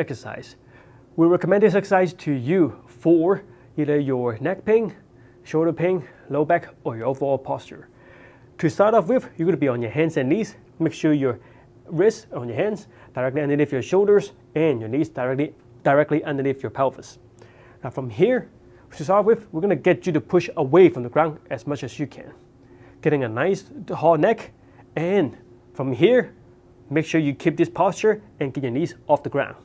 exercise. We recommend this exercise to you for either your neck pain, shoulder pain, low back, or your overall posture. To start off with, you're going to be on your hands and knees. Make sure your wrists on your hands directly underneath your shoulders and your knees directly, directly underneath your pelvis. Now from here, to start with, we're going to get you to push away from the ground as much as you can. Getting a nice hard neck and from here, make sure you keep this posture and get your knees off the ground.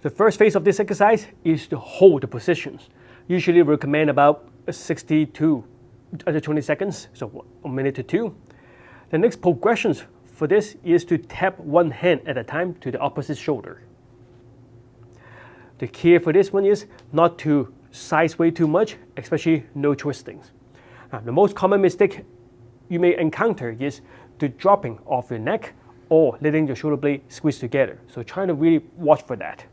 The first phase of this exercise is to hold the positions. Usually we recommend about 60 uh, to 20 seconds, so a minute to two. The next progressions for this is to tap one hand at a time to the opposite shoulder. The key for this one is not to size way too much, especially no twistings. Now, the most common mistake you may encounter is the dropping of your neck or letting your shoulder blade squeeze together. So trying to really watch for that.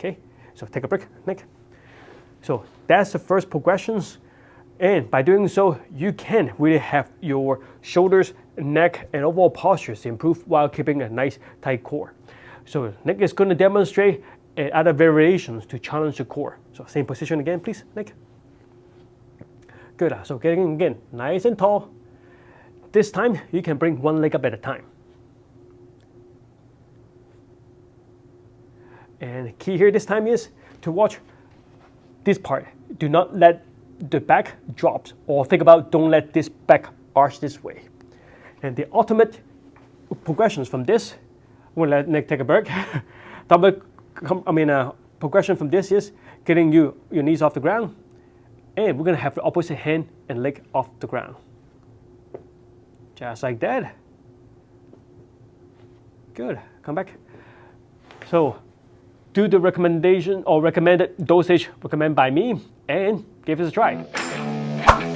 Okay, so take a break, Nick. So that's the first progressions. And by doing so, you can really have your shoulders, neck, and overall postures improve while keeping a nice tight core. So Nick is going to demonstrate uh, other variations to challenge the core. So same position again, please, Nick. Good, so getting again, nice and tall. This time, you can bring one leg up at a time. And key here this time is to watch this part. Do not let the back drop or think about don't let this back arch this way. And the ultimate progressions from this, we'll let Nick take a break. Double, I mean, uh, progression from this is getting you your knees off the ground, and we're gonna have the opposite hand and leg off the ground. Just like that. Good, come back. So do the recommendation or recommended dosage recommended by me and give it a try.